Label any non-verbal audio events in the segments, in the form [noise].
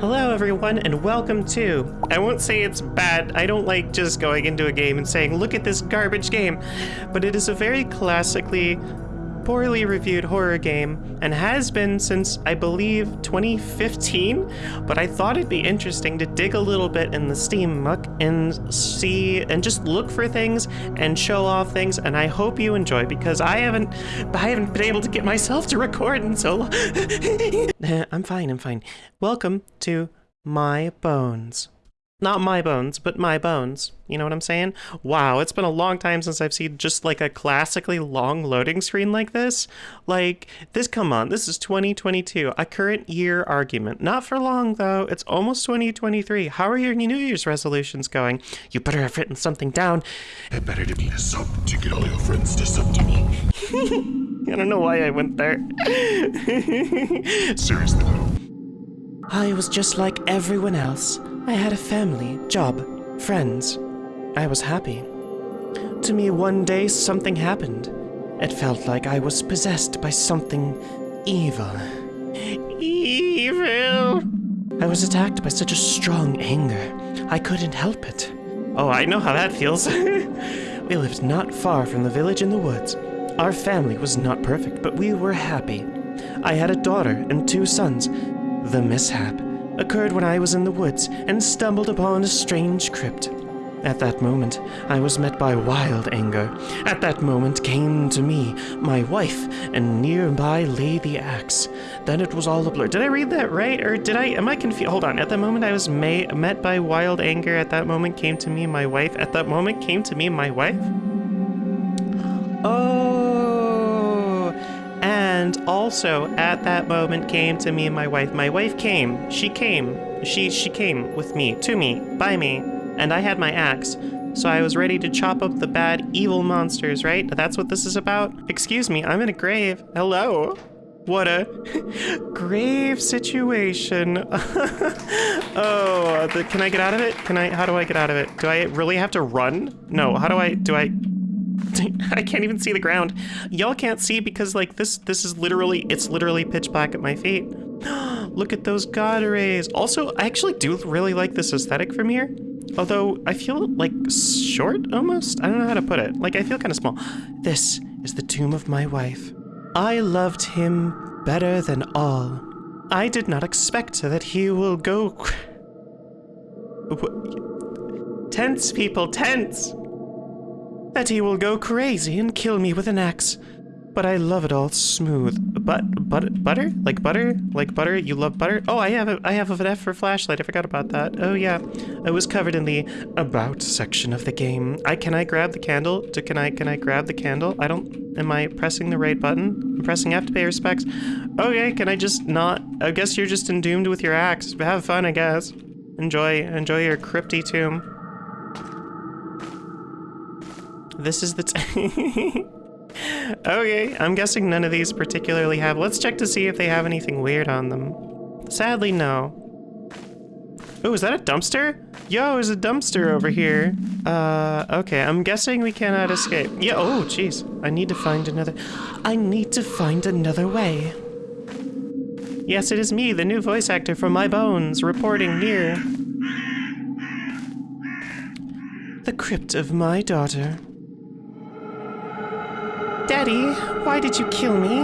Hello, everyone, and welcome to. I won't say it's bad. I don't like just going into a game and saying, look at this garbage game. But it is a very classically poorly reviewed horror game and has been since I believe 2015. But I thought it'd be interesting to dig a little bit in the Steam muck and see and just look for things and show off things. And I hope you enjoy because I haven't I haven't been able to get myself to record in so long. [laughs] I'm fine. I'm fine. Welcome to my bones. Not my bones, but my bones. You know what I'm saying? Wow, it's been a long time since I've seen just like a classically long loading screen like this. Like, this, come on, this is 2022, a current year argument. Not for long, though. It's almost 2023. How are your New Year's resolutions going? You better have written something down. It better to be a sub to get all your friends to sub to me. [laughs] I don't know why I went there. [laughs] Seriously though. I was just like everyone else. I had a family, job, friends. I was happy. To me, one day something happened. It felt like I was possessed by something evil. Evil! I was attacked by such a strong anger. I couldn't help it. Oh, I know how that feels. [laughs] we lived not far from the village in the woods. Our family was not perfect, but we were happy. I had a daughter and two sons. The mishap occurred when I was in the woods and stumbled upon a strange crypt. At that moment, I was met by wild anger. At that moment came to me my wife, and nearby lay the axe. Then it was all a blur. Did I read that right, or did I? Am I confused? Hold on. At that moment, I was may, met by wild anger. At that moment came to me my wife. At that moment came to me my wife. Oh, and also at that moment came to me and my wife. My wife came. She came. She she came with me, to me, by me, and I had my axe. So I was ready to chop up the bad, evil monsters, right? That's what this is about? Excuse me, I'm in a grave. Hello? What a [laughs] grave situation. [laughs] oh, the, can I get out of it? Can I, how do I get out of it? Do I really have to run? No, how do I, do I, [laughs] I can't even see the ground. Y'all can't see because like this, this is literally, it's literally pitch black at my feet. [gasps] Look at those god rays. Also, I actually do really like this aesthetic from here. Although I feel like short almost? I don't know how to put it. Like I feel kind of small. [gasps] This is the tomb of my wife. I loved him better than all. I did not expect that he will go. [laughs] Tense, people, tense! He will go crazy and kill me with an axe. But I love it all smooth. But, but, butter? Like butter? Like butter? You love butter? Oh, I have a, I have an F for flashlight. I forgot about that. Oh yeah, it was covered in the about section of the game. I can I grab the candle? To, can I can I grab the candle? I don't. Am I pressing the right button? I'm pressing F to pay respects. Okay, can I just not? I guess you're just endomed with your axe. Have fun, I guess. Enjoy enjoy your crypty tomb. This is the. T [laughs] okay, I'm guessing none of these particularly have. Let's check to see if they have anything weird on them. Sadly, no. Oh, is that a dumpster? Yo, there's a dumpster over here. Uh, okay, I'm guessing we cannot escape. Yeah, oh, jeez. I need to find another... I need to find another way. Yes, it is me, the new voice actor from My Bones, reporting near... The crypt of my daughter. Daddy, why did you kill me?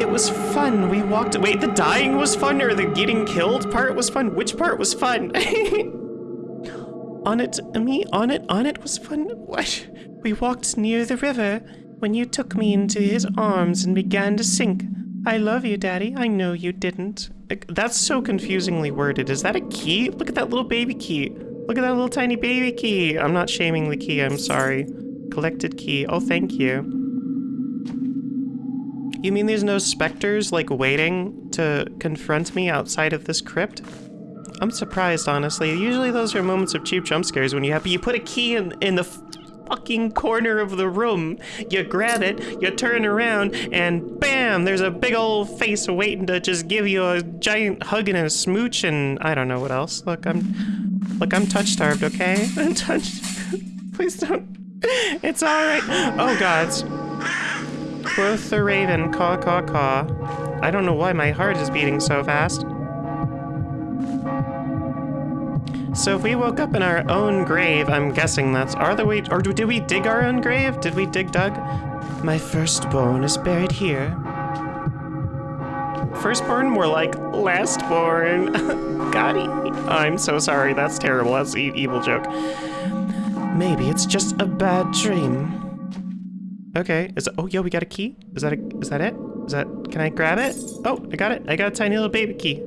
It was fun. We walked- Wait, the dying was fun or the getting killed part was fun? Which part was fun? [laughs] on it, me, on it, on it was fun? What? We walked near the river when you took me into his arms and began to sink. I love you, Daddy. I know you didn't. That's so confusingly worded. Is that a key? Look at that little baby key. Look at that little tiny baby key. I'm not shaming the key, I'm sorry. Collected key. Oh, thank you. You mean there's no specters, like, waiting to confront me outside of this crypt? I'm surprised, honestly. Usually those are moments of cheap jump scares when you have- you put a key in, in the fucking corner of the room. You grab it, you turn around, and bam! There's a big old face waiting to just give you a giant hug and a smooch and I don't know what else. Look, I'm- look, I'm touch-starved, okay? [laughs] I'm touched- [laughs] Please don't- It's alright. Oh, gods. Quoth the raven, caw caw caw. I don't know why my heart is beating so fast. So if we woke up in our own grave, I'm guessing that's are the way, or did we dig our own grave? Did we dig Doug? My firstborn is buried here. Firstborn, more like lastborn. [laughs] Gotti. I'm so sorry. That's terrible. That's an evil joke. Maybe it's just a bad dream. Okay. Is oh yeah, we got a key. Is that a, is that it? Is that can I grab it? Oh, I got it. I got a tiny little baby key.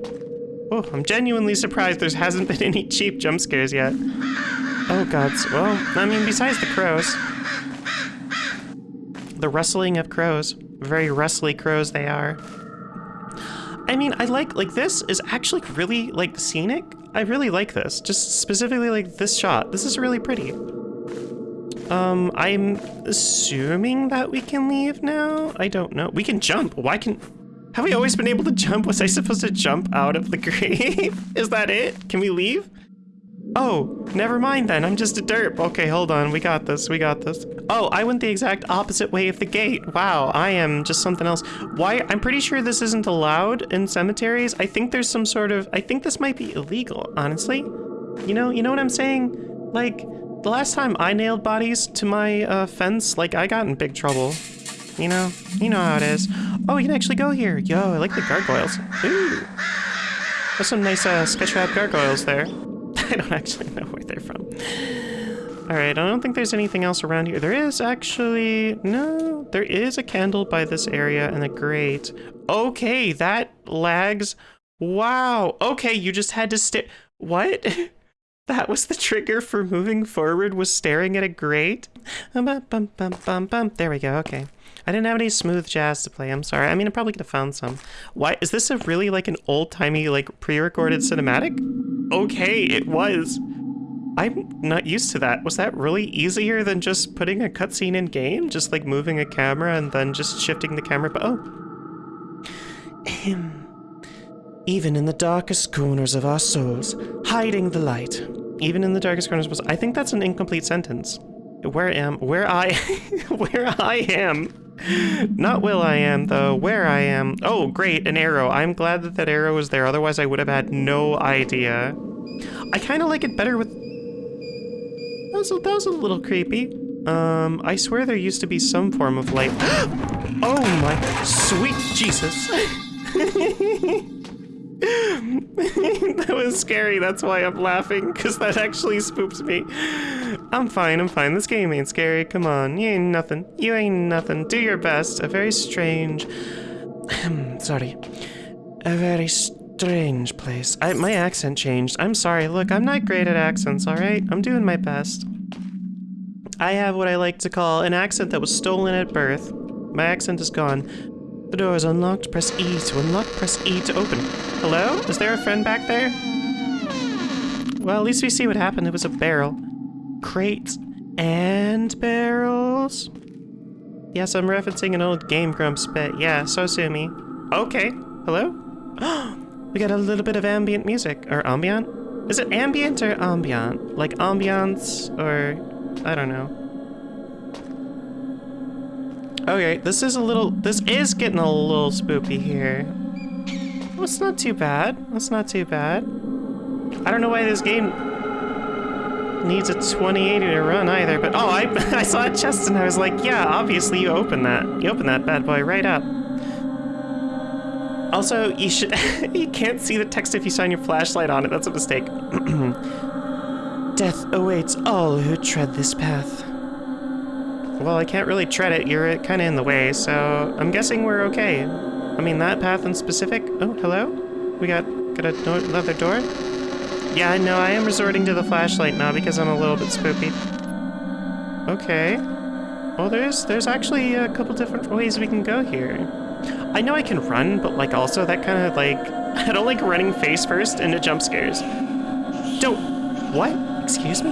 Oh, I'm genuinely surprised there hasn't been any cheap jump scares yet. Oh gods. Well, I mean, besides the crows. The rustling of crows. Very rustly crows they are. I mean, I like, like this is actually really, like, scenic. I really like this. Just specifically, like, this shot. This is really pretty. Um, I'm assuming that we can leave now? I don't know. We can jump. Why can... Have we always been able to jump? Was I supposed to jump out of the [laughs] grave? is that it? Can we leave? Oh, never mind then. I'm just a derp. Okay, hold on. We got this. We got this. Oh, I went the exact opposite way of the gate. Wow, I am just something else. Why? I'm pretty sure this isn't allowed in cemeteries. I think there's some sort of... I think this might be illegal, honestly. You know, you know what I'm saying? Like, the last time I nailed bodies to my uh, fence, like, I got in big trouble. You know? You know how it is. Oh, you can actually go here. Yo, I like the gargoyles. Ooh. There's some nice uh, sketchfab gargoyles there. [laughs] I don't actually know where they're from. Alright, I don't think there's anything else around here. There is actually... No, there is a candle by this area and a grate. Okay, that lags. Wow. Okay, you just had to stay... What? [laughs] that was the trigger for moving forward, was staring at a grate? There we go, okay. I didn't have any smooth jazz to play, I'm sorry. I mean, I probably could have found some. Why, is this a really like an old-timey like pre-recorded cinematic? Okay, it was. I'm not used to that. Was that really easier than just putting a cutscene in game? Just like moving a camera and then just shifting the camera, but oh. Even in the darkest corners of our souls, hiding the light. Even in the darkest corners of our souls. I think that's an incomplete sentence. Where am, where I, [laughs] where I am. Not will I am, though. Where I am. Oh, great, an arrow. I'm glad that that arrow was there. Otherwise, I would have had no idea. I kind of like it better with... That was, a, that was a little creepy. Um, I swear there used to be some form of light. [gasps] oh my sweet Jesus. [laughs] [laughs] that was scary. That's why I'm laughing, because that actually spooks me. I'm fine, I'm fine. This game ain't scary. Come on. You ain't nothing. You ain't nothing. Do your best. A very strange... [clears throat] sorry. A very strange place. I, my accent changed. I'm sorry. Look, I'm not great at accents, alright? I'm doing my best. I have what I like to call an accent that was stolen at birth. My accent is gone. The door is unlocked. Press E to unlock. Press E to open. Hello? Is there a friend back there? Well, at least we see what happened. It was a barrel. Crates and barrels? Yes, I'm referencing an old Game Grumps bit. Yeah, so sue me. Okay. Hello? [gasps] we got a little bit of ambient music. Or ambient? Is it ambient or ambient? Like ambiance or... I don't know. Okay, this is a little, this is getting a little spooky here. Well, it's not too bad. It's not too bad. I don't know why this game needs a 2080 to run either, but oh, I, [laughs] I saw a chest and I was like, yeah, obviously you open that. You open that bad boy right up. Also, you should, [laughs] you can't see the text if you shine your flashlight on it. That's a mistake. [clears throat] Death awaits all who tread this path. Well, I can't really tread it. You're uh, kind of in the way, so I'm guessing we're okay. I mean, that path in specific... Oh, hello? We got, got a door, another door? Yeah, no, I am resorting to the flashlight now because I'm a little bit spoopy. Okay. Well, there's, there's actually a couple different ways we can go here. I know I can run, but like also that kind of like... [laughs] I don't like running face first into jump scares. Don't... What? Excuse me?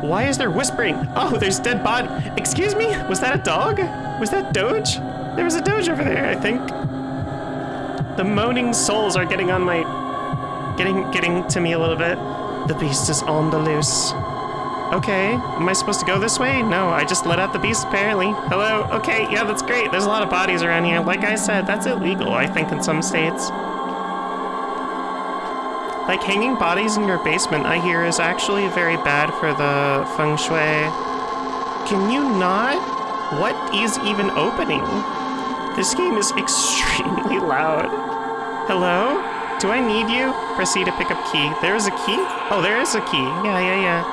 Why is there whispering? Oh, there's dead body. Excuse me? Was that a dog? Was that Doge? There was a Doge over there, I think. The moaning souls are getting on my... Getting, getting to me a little bit. The beast is on the loose. Okay, am I supposed to go this way? No, I just let out the beast apparently. Hello? Okay, yeah, that's great. There's a lot of bodies around here. Like I said, that's illegal, I think, in some states. Like hanging bodies in your basement, I hear, is actually very bad for the feng shui. Can you not? What is even opening? This game is [laughs] extremely loud. Hello? Do I need you? Proceed to pick up key. There is a key? Oh, there is a key. Yeah, yeah, yeah.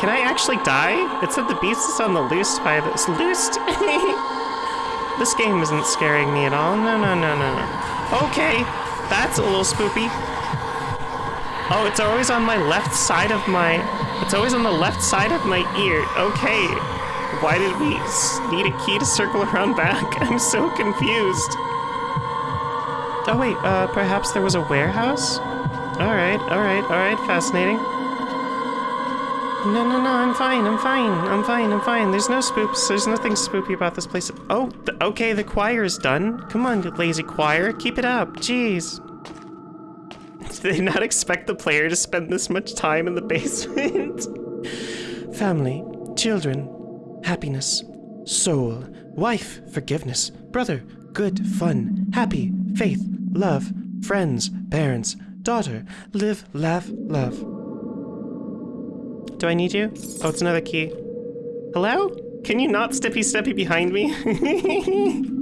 Can I actually die? It said the beast is on the loose by this. Loosed? [laughs] this game isn't scaring me at all. No, no, no, no, no. Okay, that's a little spoopy. Oh, it's always on my left side of my... It's always on the left side of my ear. Okay. Why did we need a key to circle around back? [laughs] I'm so confused. Oh wait, uh, perhaps there was a warehouse? Alright, alright, alright, fascinating. No, no, no, I'm fine, I'm fine, I'm fine, I'm fine. There's no spoops, there's nothing spoopy about this place. Oh, th okay, the choir is done. Come on, lazy choir, keep it up, jeez. Did [laughs] they not expect the player to spend this much time in the basement? [laughs] Family, children, happiness, soul, wife, forgiveness, brother, good, fun, happy, faith, love, friends, parents, daughter, live, laugh, love. Do I need you? Oh, it's another key. Hello? Can you not steppy steppy behind me? [laughs]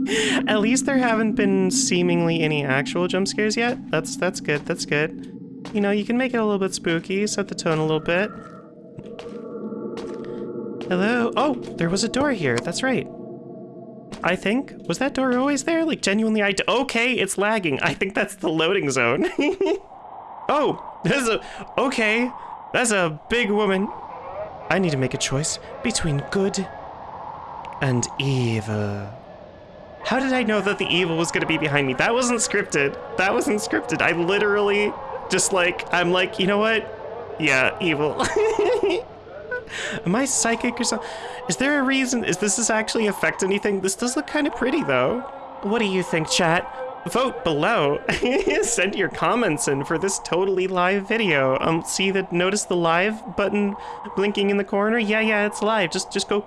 At least there haven't been seemingly any actual jump scares yet. That's that's good, that's good. You know, you can make it a little bit spooky, set the tone a little bit. Hello? Oh, there was a door here, that's right. I think. Was that door always there? Like, genuinely, I. okay, it's lagging. I think that's the loading zone. [laughs] oh, there's a. Okay, that's a big woman. I need to make a choice between good and evil. How did I know that the evil was gonna be behind me? That wasn't scripted. That wasn't scripted. I literally just like, I'm like, you know what? Yeah, evil. [laughs] Am I psychic or something? Is there a reason? Is this is actually affect anything? This does look kind of pretty though. What do you think, chat? Vote below. [laughs] Send your comments in for this totally live video. Um, see the notice the live button blinking in the corner? Yeah, yeah, it's live. Just just go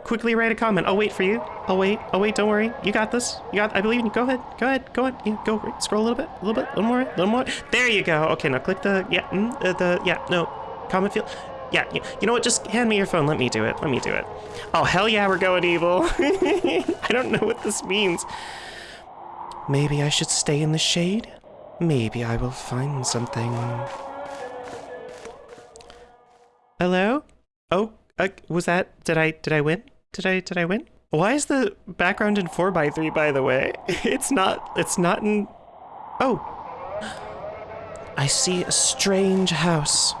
quickly write a comment. I'll wait for you. I'll wait. I'll wait. Don't worry. You got this. You got. I believe in you. Go ahead. Go ahead. Go ahead. Yeah. Go. Scroll a little bit. A little bit. A little more. A little more. There you go. Okay. Now click the. Yeah. Mm, uh, the. Yeah. No. Comment field. Yeah, you know what? Just hand me your phone. Let me do it. Let me do it. Oh, hell yeah, we're going evil. [laughs] I don't know what this means. Maybe I should stay in the shade? Maybe I will find something. Hello? Oh, uh, was that, did I, did I win? Did I, did I win? Why is the background in 4x3, by the way? [laughs] It's not, it's not in, oh. I see a strange house.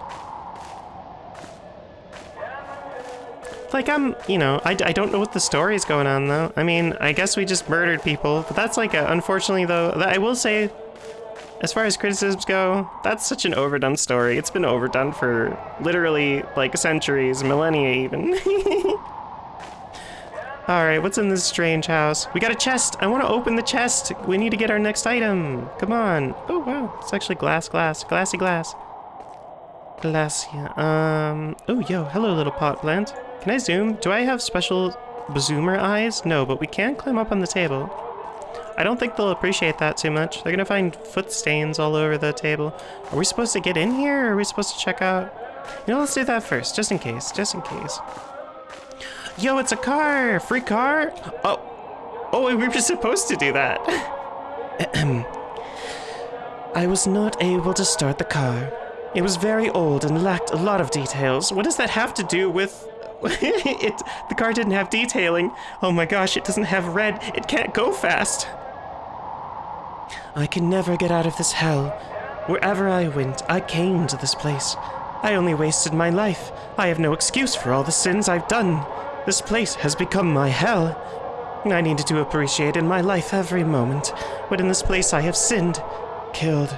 Like, I'm, you know, I, I don't know what the story is going on, though. I mean, I guess we just murdered people, but that's like, a, unfortunately, though, I will say, as far as criticisms go, that's such an overdone story. It's been overdone for literally, like, centuries, millennia even. [laughs] Alright, what's in this strange house? We got a chest! I want to open the chest! We need to get our next item! Come on! Oh, wow, it's actually glass, glass, glassy glass. Glassy, um... Oh, yo, hello, little pot plant. Can I zoom? Do I have special zoomer eyes? No, but we can climb up on the table. I don't think they'll appreciate that too much. They're gonna find foot stains all over the table. Are we supposed to get in here, or are we supposed to check out? You know, let's do that first, just in case, just in case. Yo, it's a car! Free car? Oh, oh, we were supposed to do that. [clears throat] I was not able to start the car. It was very old and lacked a lot of details. What does that have to do with [laughs] it, the car didn't have detailing. Oh my gosh, it doesn't have red. It can't go fast. I can never get out of this hell. Wherever I went, I came to this place. I only wasted my life. I have no excuse for all the sins I've done. This place has become my hell. I needed to appreciate in my life every moment, but in this place I have sinned, killed.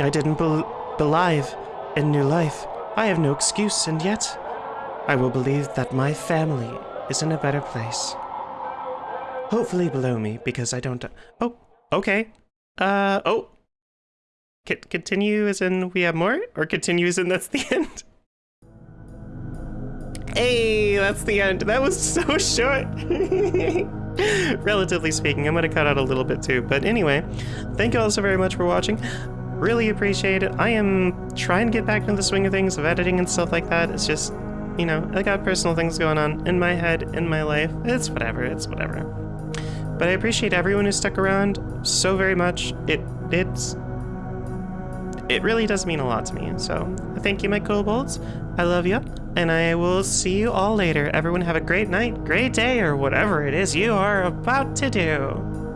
I didn't be believe in new life. I have no excuse, and yet I will believe that my family is in a better place. Hopefully below me, because I don't... Oh, okay. Uh, oh. C continue as in we have more? Or continue as in that's the [laughs] end? hey, that's the end. That was so [laughs] short. [laughs] Relatively speaking, I'm gonna cut out a little bit too. But anyway, thank you all so very much for watching. Really appreciate it. I am trying to get back into the swing of things of editing and stuff like that. It's just, you know, I got personal things going on in my head, in my life. It's whatever, it's whatever. But I appreciate everyone who stuck around so very much. It it's it really does mean a lot to me. So thank you, my kobolds. I love you, and I will see you all later. Everyone have a great night, great day, or whatever it is you are about to do.